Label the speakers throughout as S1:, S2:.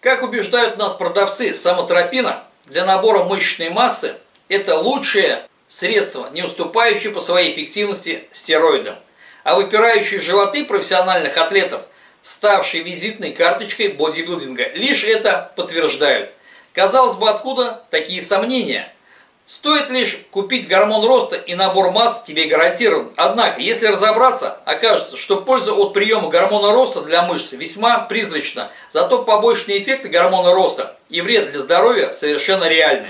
S1: Как убеждают нас продавцы, самотропина для набора мышечной массы – это лучшее средство, не уступающее по своей эффективности стероидам. А выпирающие животы профессиональных атлетов, ставшие визитной карточкой бодибилдинга, лишь это подтверждают. Казалось бы, откуда такие сомнения – Стоит лишь купить гормон роста и набор масс тебе гарантирован. Однако, если разобраться, окажется, что польза от приема гормона роста для мышц весьма призрачна. Зато побочные эффекты гормона роста и вред для здоровья совершенно реальны.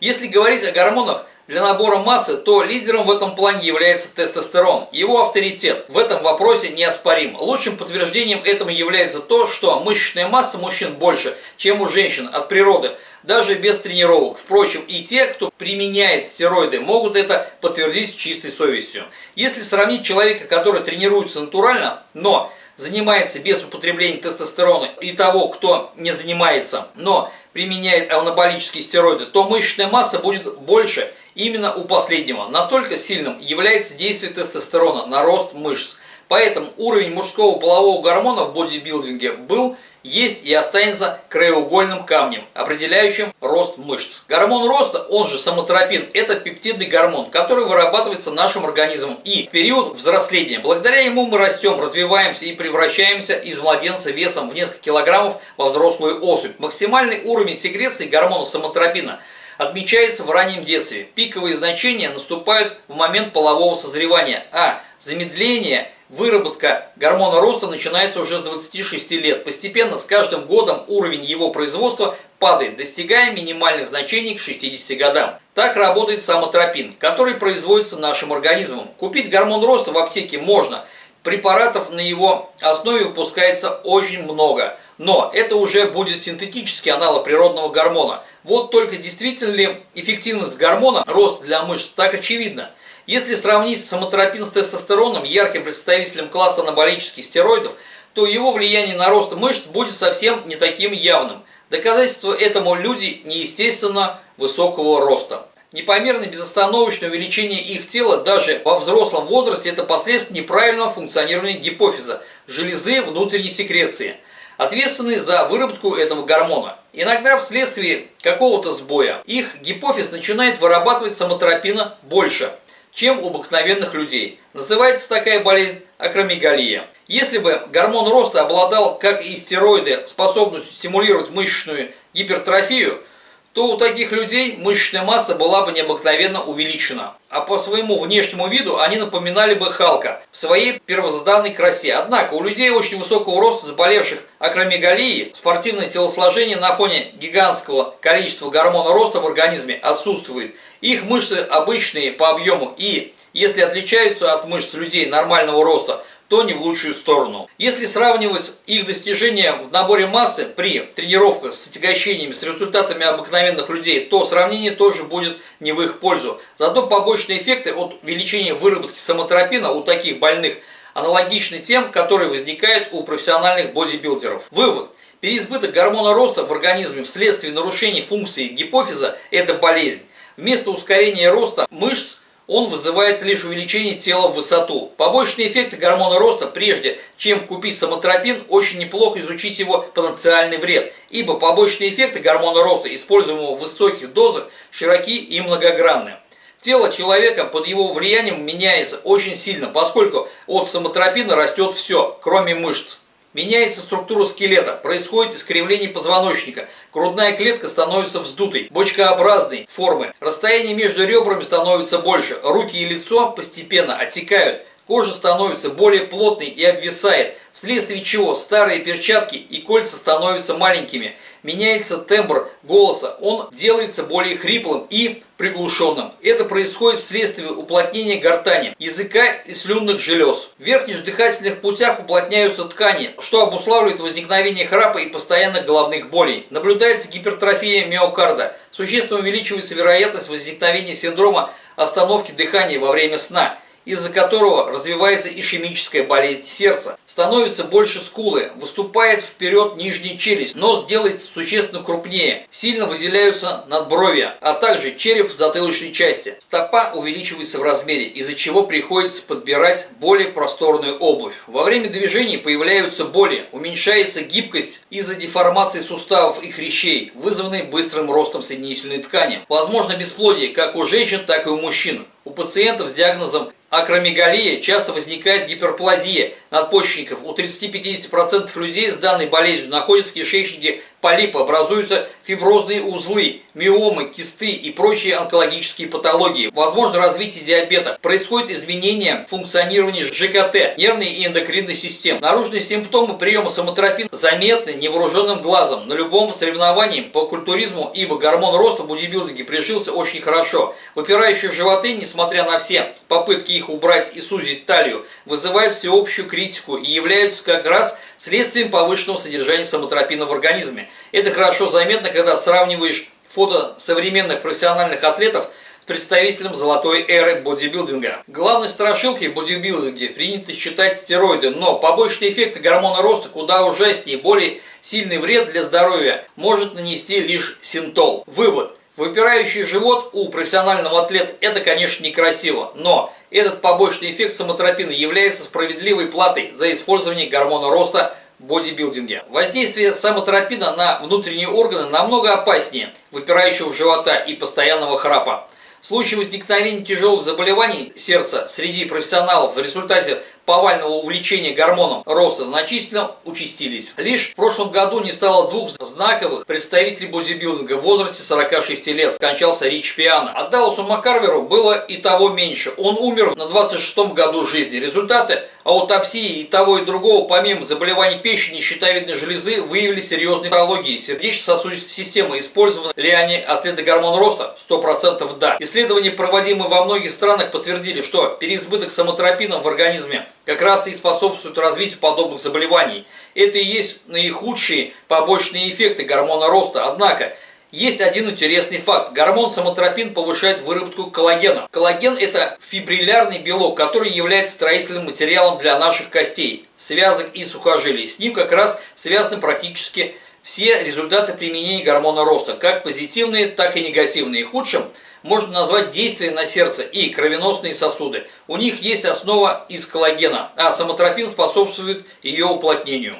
S1: Если говорить о гормонах, для набора массы, то лидером в этом плане является тестостерон. Его авторитет в этом вопросе неоспорим. Лучшим подтверждением этому является то, что мышечная масса мужчин больше, чем у женщин от природы, даже без тренировок. Впрочем, и те, кто применяет стероиды, могут это подтвердить чистой совестью. Если сравнить человека, который тренируется натурально, но занимается без употребления тестостерона и того, кто не занимается, но применяет анаболические стероиды, то мышечная масса будет больше Именно у последнего настолько сильным является действие тестостерона на рост мышц. Поэтому уровень мужского полового гормона в бодибилдинге был, есть и останется краеугольным камнем, определяющим рост мышц. Гормон роста, он же самотропин, это пептидный гормон, который вырабатывается нашим организмом и в период взросления. Благодаря ему мы растем, развиваемся и превращаемся из младенца весом в несколько килограммов во взрослую особь. Максимальный уровень секреции гормона самотропина – отмечается в раннем детстве. Пиковые значения наступают в момент полового созревания, а замедление, выработка гормона роста начинается уже с 26 лет. Постепенно с каждым годом уровень его производства падает, достигая минимальных значений к 60 годам. Так работает самотропин, который производится нашим организмом. Купить гормон роста в аптеке можно. Препаратов на его основе выпускается очень много. Но это уже будет синтетический аналог природного гормона. Вот только действительно ли эффективность гормона, рост для мышц, так очевидно. Если сравнить самотропин с тестостероном, ярким представителем класса анаболических стероидов, то его влияние на рост мышц будет совсем не таким явным. Доказательство этому люди неестественно высокого роста. Непомерное безостановочное увеличение их тела даже во взрослом возрасте – это последствия неправильного функционирования гипофиза, железы внутренней секреции – ответственные за выработку этого гормона. Иногда вследствие какого-то сбоя их гипофиз начинает вырабатывать самотропина больше, чем у обыкновенных людей. Называется такая болезнь акромегалия. Если бы гормон роста обладал, как и стероиды, способностью стимулировать мышечную гипертрофию – то у таких людей мышечная масса была бы необыкновенно увеличена. А по своему внешнему виду они напоминали бы Халка в своей первозданной красе. Однако у людей очень высокого роста, заболевших акромегалией, спортивное телосложение на фоне гигантского количества гормона роста в организме отсутствует. Их мышцы обычные по объему и, если отличаются от мышц людей нормального роста, то не в лучшую сторону. Если сравнивать их достижения в наборе массы при тренировках с отягощениями с результатами обыкновенных людей, то сравнение тоже будет не в их пользу. Зато побочные эффекты от увеличения выработки самотропина у таких больных аналогичны тем, которые возникают у профессиональных бодибилдеров. Вывод. Переизбыток гормона роста в организме вследствие нарушений функции гипофиза – это болезнь. Вместо ускорения роста мышц он вызывает лишь увеличение тела в высоту. Побочные эффекты гормона роста, прежде чем купить самотропин, очень неплохо изучить его потенциальный вред, ибо побочные эффекты гормона роста, используемого в высоких дозах, широки и многогранны. Тело человека под его влиянием меняется очень сильно, поскольку от самотропина растет все, кроме мышц. Меняется структура скелета, происходит искривление позвоночника, грудная клетка становится вздутой, бочкообразной формы, расстояние между ребрами становится больше, руки и лицо постепенно отекают, кожа становится более плотной и обвисает, вследствие чего старые перчатки и кольца становятся маленькими. Меняется тембр голоса, он делается более хриплым и приглушенным. Это происходит вследствие уплотнения гортани, языка и слюнных желез. В верхних дыхательных путях уплотняются ткани, что обуславливает возникновение храпа и постоянных головных болей. Наблюдается гипертрофия миокарда. Существенно увеличивается вероятность возникновения синдрома остановки дыхания во время сна из-за которого развивается ишемическая болезнь сердца. Становится больше скулы, выступает вперед нижняя челюсть, нос делается существенно крупнее, сильно выделяются надбровья, а также череп в затылочной части. Стопа увеличивается в размере, из-за чего приходится подбирать более просторную обувь. Во время движений появляются боли, уменьшается гибкость из-за деформации суставов и хрящей, вызванной быстрым ростом соединительной ткани. Возможно бесплодие как у женщин, так и у мужчин. У пациентов с диагнозом акромегалия часто возникает гиперплазия надпочечников. У 30-50% людей с данной болезнью находят в кишечнике полипы, образуются фиброзные узлы, миомы, кисты и прочие онкологические патологии. Возможно развитие диабета. Происходит изменение функционирования ЖКТ, нервной и эндокринной систем. Наружные симптомы приема самотропин заметны невооруженным глазом на любом соревновании по культуризму, ибо гормон роста в бодибилдинге прижился очень хорошо. Выпирающие животы, несмотря на все попытки их убрать и сузить талию, вызывают всеобщую критику и являются как раз следствием повышенного содержания самотропина в организме. Это хорошо заметно, когда сравниваешь фото современных профессиональных атлетов с представителем золотой эры бодибилдинга. Главной страшилкой в бодибилдинге принято считать стероиды, но побочные эффекты гормона роста куда ужаснее, более сильный вред для здоровья может нанести лишь синтол. Вывод. Выпирающий живот у профессионального атлета – это, конечно, некрасиво, но этот побочный эффект самотропина является справедливой платой за использование гормона роста бодибилдинге. Воздействие самотропина на внутренние органы намного опаснее выпирающего живота и постоянного храпа. Случаи возникновения тяжелых заболеваний сердца среди профессионалов в результате повального увлечения гормоном роста значительно участились. Лишь в прошлом году не стало двух знаковых представителей бодибилдинга в возрасте 46 лет. Скончался Рич Пиано. А Далласу Маккарверу было и того меньше. Он умер на 26 году жизни. Результаты аутопсии и того и другого, помимо заболеваний печени и щитовидной железы, выявили серьезные патологии сердечно-сосудистой системы. Использованы ли они атлеты гормон роста? 100% да. Исследования, проводимые во многих странах, подтвердили, что переизбыток самотропином в организме как раз и способствует развитию подобных заболеваний. Это и есть наихудшие побочные эффекты гормона роста. Однако, есть один интересный факт. Гормон самотропин повышает выработку коллагена. Коллаген – это фибриллярный белок, который является строительным материалом для наших костей, связок и сухожилий. С ним как раз связаны практически все результаты применения гормона роста, как позитивные, так и негативные. Худшим – можно назвать действие на сердце и кровеносные сосуды. У них есть основа из коллагена, а самотропин способствует ее уплотнению.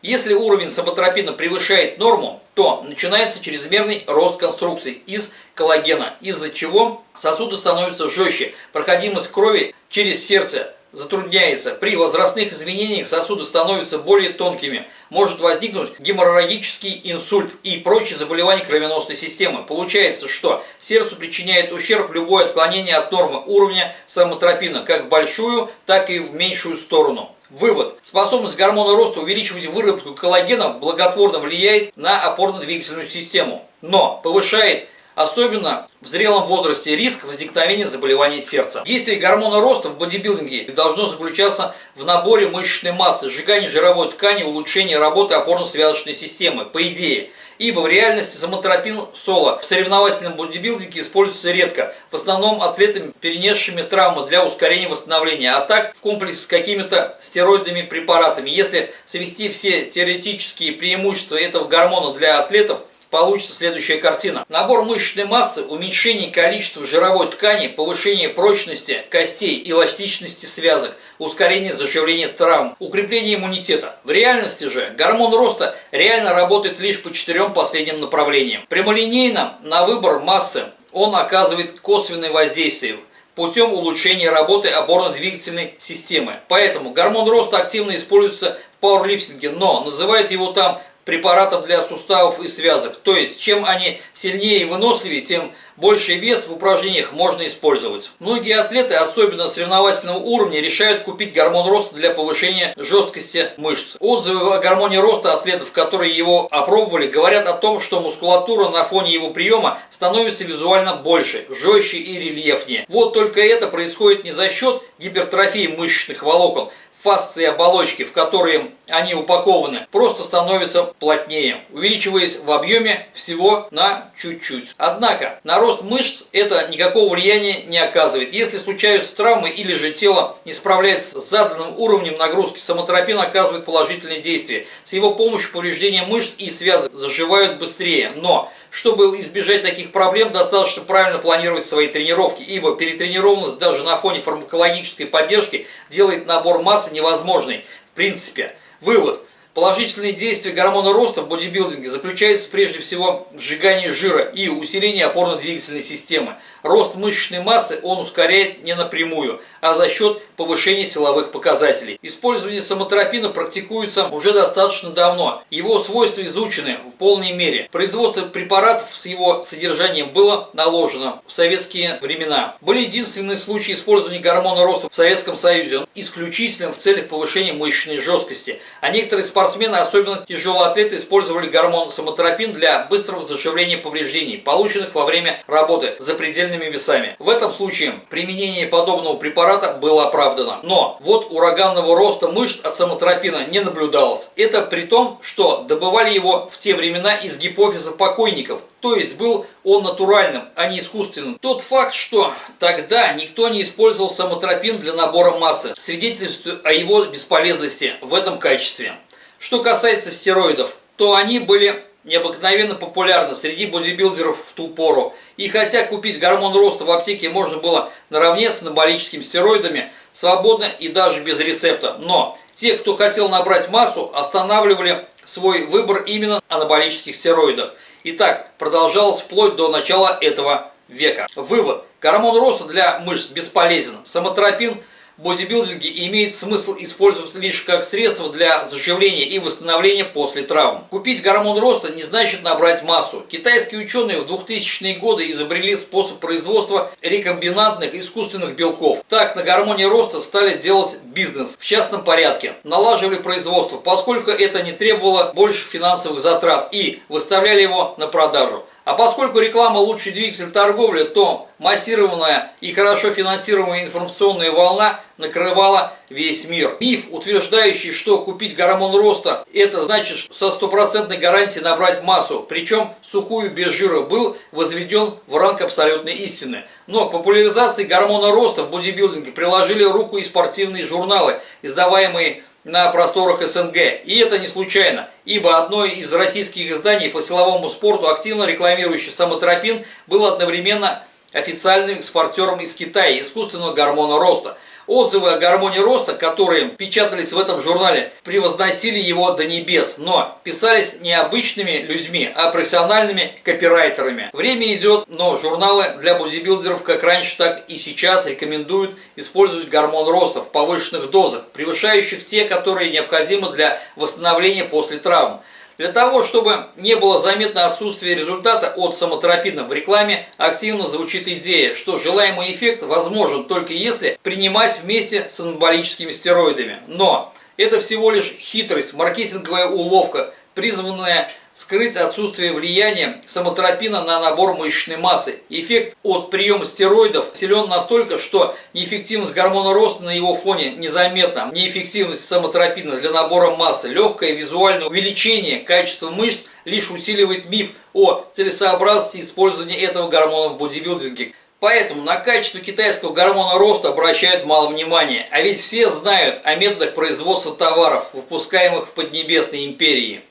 S1: Если уровень самотропина превышает норму, то начинается чрезмерный рост конструкций из коллагена, из-за чего сосуды становятся жестче, проходимость крови через сердце затрудняется. При возрастных изменениях сосуды становятся более тонкими. Может возникнуть геморрагический инсульт и прочие заболевания кровеносной системы. Получается, что сердцу причиняет ущерб любое отклонение от нормы уровня самотропина, как в большую, так и в меньшую сторону. Вывод. Способность гормона роста увеличивать выработку коллагена благотворно влияет на опорно-двигательную систему, но повышает Особенно в зрелом возрасте риск возникновения заболеваний сердца. Действие гормона роста в бодибилдинге должно заключаться в наборе мышечной массы, сжигании жировой ткани, улучшении работы опорно-связочной системы, по идее. Ибо в реальности самотропин соло в соревновательном бодибилдинге используется редко, в основном атлетами, перенесшими травмы для ускорения восстановления, а так в комплексе с какими-то стероидными препаратами. Если свести все теоретические преимущества этого гормона для атлетов – получится следующая картина. Набор мышечной массы, уменьшение количества жировой ткани, повышение прочности костей, эластичности связок, ускорение заживления травм, укрепление иммунитета. В реальности же гормон роста реально работает лишь по четырем последним направлениям. Прямолинейно на выбор массы он оказывает косвенное воздействие путем улучшения работы опорно-двигательной системы. Поэтому гормон роста активно используется в пауэрлифтинге, но называют его там препаратов для суставов и связок. То есть, чем они сильнее и выносливее, тем больший вес в упражнениях можно использовать. Многие атлеты, особенно соревновательного уровня, решают купить гормон роста для повышения жесткости мышц. Отзывы о гормоне роста атлетов, которые его опробовали, говорят о том, что мускулатура на фоне его приема становится визуально больше, жестче и рельефнее. Вот только это происходит не за счет гипертрофии мышечных волокон, фасции оболочки, в которые они упакованы, просто становятся плотнее, увеличиваясь в объеме всего на чуть-чуть. Однако на рост мышц это никакого влияния не оказывает. Если случаются травмы или же тело не справляется с заданным уровнем нагрузки, самотропин оказывает положительное действие. С его помощью повреждения мышц и связок заживают быстрее. Но чтобы избежать таких проблем, достаточно правильно планировать свои тренировки, ибо перетренированность даже на фоне фармакологической поддержки делает набор массы невозможной. В принципе, вывод – Положительные действия гормона роста в бодибилдинге заключаются прежде всего в сжигании жира и усилении опорно-двигательной системы. Рост мышечной массы он ускоряет не напрямую, а за счет повышения силовых показателей. Использование самотропина практикуется уже достаточно давно. Его свойства изучены в полной мере. Производство препаратов с его содержанием было наложено в советские времена. Были единственные случаи использования гормона роста в Советском Союзе, исключительно в целях повышения мышечной жесткости. А некоторые спортсмены, особенно тяжелые использовали гормон самотропин для быстрого заживления повреждений, полученных во время работы за предельными весами. В этом случае применение подобного препарата было оправдано. Но вот ураганного роста мышц от самотропина не наблюдалось. Это при том, что добывали его в те времена из гипофиза покойников, то есть был он натуральным, а не искусственным. Тот факт, что тогда никто не использовал самотропин для набора массы, свидетельствует о его бесполезности в этом качестве. Что касается стероидов, то они были необыкновенно популярны среди бодибилдеров в ту пору. И хотя купить гормон роста в аптеке можно было наравне с анаболическими стероидами, свободно и даже без рецепта. Но те, кто хотел набрать массу, останавливали свой выбор именно анаболических стероидах. И так продолжалось вплоть до начала этого века. Вывод. Гормон роста для мышц бесполезен. Самотропин – бодибилдинге имеет смысл использовать лишь как средство для заживления и восстановления после травм. Купить гормон роста не значит набрать массу. Китайские ученые в 2000-е годы изобрели способ производства рекомбинантных искусственных белков. Так на гормоне роста стали делать бизнес в частном порядке. Налаживали производство, поскольку это не требовало больше финансовых затрат и выставляли его на продажу. А поскольку реклама лучший двигатель торговли, то массированная и хорошо финансируемая информационная волна накрывала весь мир. Миф, утверждающий, что купить гормон роста, это значит со стопроцентной гарантией набрать массу, причем сухую без жира, был возведен в ранг абсолютной истины. Но к популяризации гормона роста в бодибилдинге приложили руку и спортивные журналы, издаваемые на просторах СНГ. И это не случайно, ибо одно из российских изданий по силовому спорту, активно рекламирующий самотропин, был одновременно официальным экспортером из Китая искусственного гормона роста – Отзывы о гормоне роста, которые печатались в этом журнале, превозносили его до небес, но писались не обычными людьми, а профессиональными копирайтерами. Время идет, но журналы для бодибилдеров как раньше, так и сейчас рекомендуют использовать гормон роста в повышенных дозах, превышающих те, которые необходимы для восстановления после травм. Для того, чтобы не было заметно отсутствие результата от самотропина в рекламе, активно звучит идея, что желаемый эффект возможен только если принимать вместе с анаболическими стероидами. Но это всего лишь хитрость, маркетинговая уловка, призванная скрыть отсутствие влияния самотропина на набор мышечной массы. Эффект от приема стероидов силен настолько, что неэффективность гормона роста на его фоне незаметна. Неэффективность самотропина для набора массы, легкое визуальное увеличение качества мышц лишь усиливает миф о целесообразности использования этого гормона в бодибилдинге. Поэтому на качество китайского гормона роста обращают мало внимания, а ведь все знают о методах производства товаров, выпускаемых в Поднебесной империи.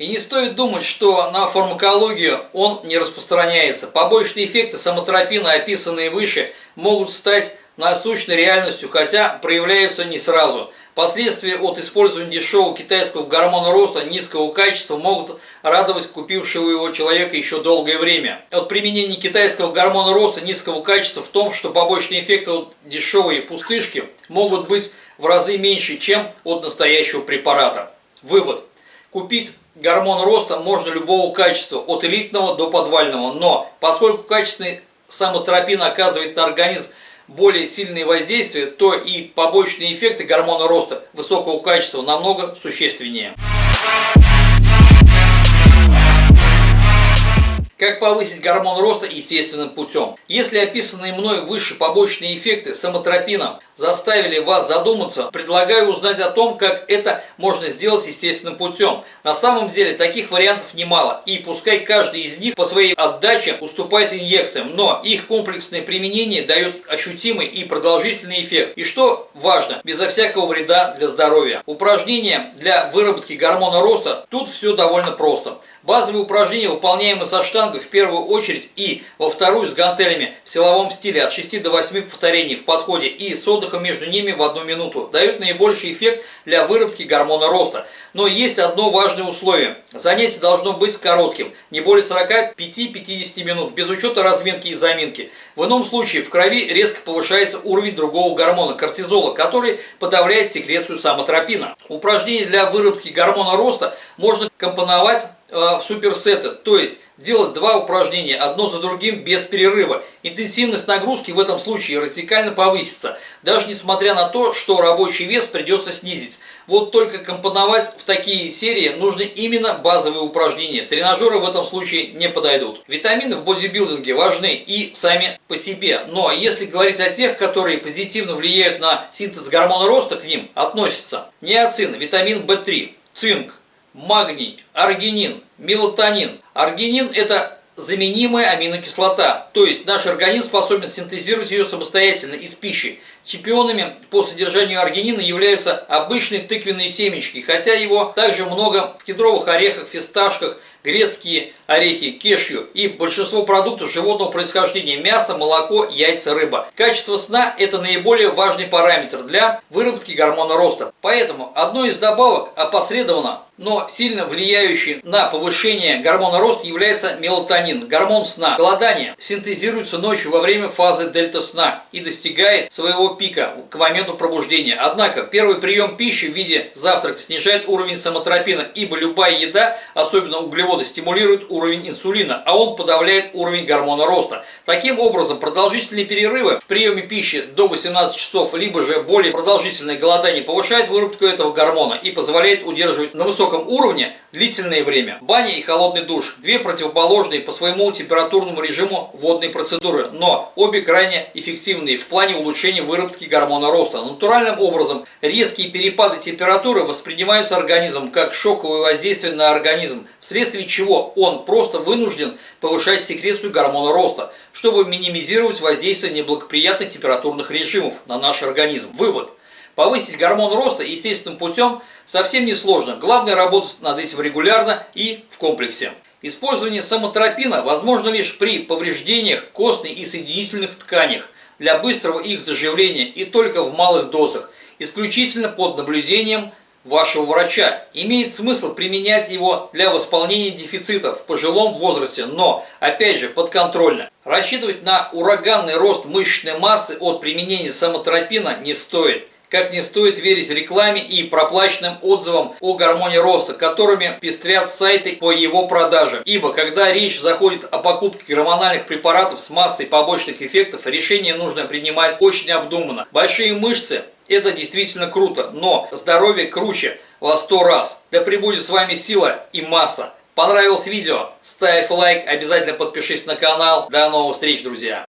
S1: И не стоит думать, что на фармакологию он не распространяется. Побочные эффекты самотропина, описанные выше, могут стать насущной реальностью, хотя проявляются не сразу. Последствия от использования дешевого китайского гормона роста низкого качества могут радовать купившего его человека еще долгое время. От применения китайского гормона роста низкого качества в том, что побочные эффекты от дешевой пустышки могут быть в разы меньше, чем от настоящего препарата. Вывод. Купить гормон роста можно любого качества, от элитного до подвального, но поскольку качественный самотропин оказывает на организм более сильные воздействия, то и побочные эффекты гормона роста высокого качества намного существеннее. Как повысить гормон роста естественным путем? Если описанные мной выше побочные эффекты самотропина заставили вас задуматься, предлагаю узнать о том, как это можно сделать естественным путем. На самом деле таких вариантов немало, и пускай каждый из них по своей отдаче уступает инъекциям, но их комплексное применение дает ощутимый и продолжительный эффект. И что важно, безо всякого вреда для здоровья. Упражнения для выработки гормона роста, тут все довольно просто. Базовые упражнения, выполняемые со штангой в первую очередь и во вторую с гантелями в силовом стиле от 6 до 8 повторений в подходе и с отдыхом между ними в одну минуту, дают наибольший эффект для выработки гормона роста. Но есть одно важное условие. Занятие должно быть коротким, не более 45-50 минут, без учета разминки и заминки. В ином случае в крови резко повышается уровень другого гормона, кортизола, который подавляет секрецию самотропина. Упражнения для выработки гормона роста можно компоновать в суперсеты, то есть делать два упражнения одно за другим без перерыва. Интенсивность нагрузки в этом случае радикально повысится, даже несмотря на то, что рабочий вес придется снизить. Вот только компоновать в такие серии нужны именно базовые упражнения. Тренажеры в этом случае не подойдут. Витамины в бодибилдинге важны и сами по себе. Но если говорить о тех, которые позитивно влияют на синтез гормона роста, к ним относятся неоцин, витамин В3, цинк, магний, аргинин, мелатонин. Аргинин – это заменимая аминокислота, то есть наш организм способен синтезировать ее самостоятельно из пищи. Чемпионами по содержанию аргинина являются обычные тыквенные семечки, хотя его также много в кедровых орехах, фисташках, грецкие орехи, кешью и большинство продуктов животного происхождения – мясо, молоко, яйца, рыба. Качество сна – это наиболее важный параметр для выработки гормона роста. Поэтому одной из добавок опосредованно, но сильно влияющей на повышение гормона роста является мелатонин, гормон сна. Голодание синтезируется ночью во время фазы дельта сна и достигает своего пика к моменту пробуждения. Однако первый прием пищи в виде завтрака снижает уровень самотропина, ибо любая еда, особенно углеводы, стимулирует уровень инсулина, а он подавляет уровень гормона роста. Таким образом, продолжительные перерывы в приеме пищи до 18 часов, либо же более продолжительное голодание повышает выработку этого гормона и позволяет удерживать на высоком уровне длительное время. Баня и холодный душ – две противоположные по своему температурному режиму водные процедуры, но обе крайне эффективные в плане улучшения выработки гормона роста. Натуральным образом резкие перепады температуры воспринимаются организмом как шоковое воздействие на организм, вследствие чего он просто вынужден повышать секрецию гормона роста, чтобы минимизировать воздействие неблагоприятных температурных режимов на наш организм. Вывод. Повысить гормон роста естественным путем совсем не сложно. Главное работать над этим регулярно и в комплексе. Использование самотропина возможно лишь при повреждениях костной и соединительных тканях для быстрого их заживления и только в малых дозах, исключительно под наблюдением вашего врача. Имеет смысл применять его для восполнения дефицитов в пожилом возрасте, но, опять же, подконтрольно. Рассчитывать на ураганный рост мышечной массы от применения самотропина не стоит. Как не стоит верить рекламе и проплаченным отзывам о гормоне роста, которыми пестрят сайты по его продаже. Ибо когда речь заходит о покупке гормональных препаратов с массой побочных эффектов, решение нужно принимать очень обдуманно. Большие мышцы это действительно круто, но здоровье круче во сто раз. Да пребудет с вами сила и масса. Понравилось видео? Ставь лайк, обязательно подпишись на канал. До новых встреч, друзья!